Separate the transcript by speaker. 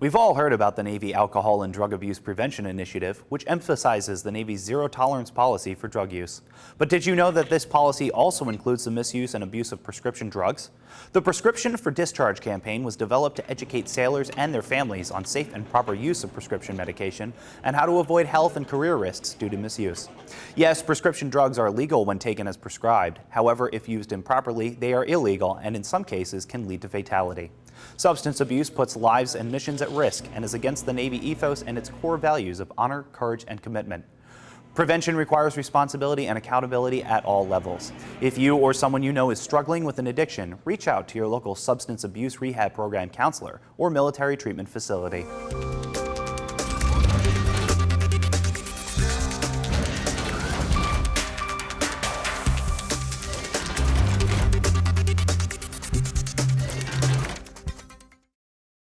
Speaker 1: We've all heard about the Navy Alcohol and Drug Abuse Prevention Initiative, which emphasizes the Navy's zero tolerance policy for drug use. But did you know that this policy also includes the misuse and abuse of prescription drugs? The Prescription for Discharge campaign was developed to educate sailors and their families on safe and proper use of prescription medication and how to avoid health and career risks due to misuse. Yes, prescription drugs are legal when taken as prescribed. However, if used improperly, they are illegal and in some cases can lead to fatality. Substance abuse puts lives and missions at risk and is against the Navy ethos and its core values of honor, courage, and commitment. Prevention requires responsibility and accountability at all levels. If you or someone you know is struggling with an addiction, reach out to your local substance abuse rehab program counselor or military treatment facility.